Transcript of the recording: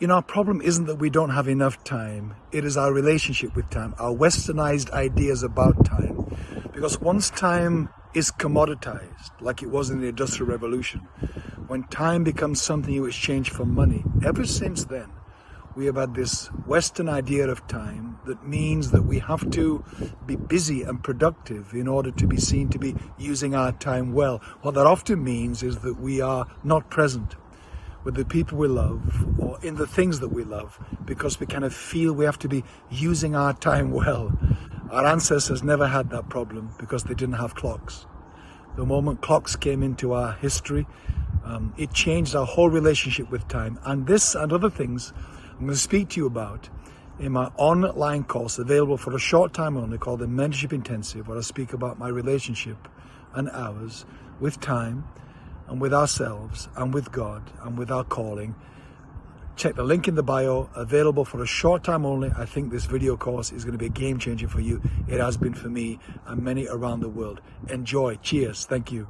You know, our problem isn't that we don't have enough time. It is our relationship with time, our westernized ideas about time. Because once time is commoditized, like it was in the Industrial Revolution, when time becomes something you exchange for money, ever since then, we have had this Western idea of time that means that we have to be busy and productive in order to be seen to be using our time well. What that often means is that we are not present with the people we love or in the things that we love because we kind of feel we have to be using our time well. Our ancestors never had that problem because they didn't have clocks. The moment clocks came into our history, um, it changed our whole relationship with time. And this and other things I'm going to speak to you about in my online course available for a short time only called the Mentorship Intensive, where I speak about my relationship and ours with time and with ourselves and with God and with our calling. Check the link in the bio, available for a short time only. I think this video course is going to be a game changer for you. It has been for me and many around the world. Enjoy. Cheers. Thank you.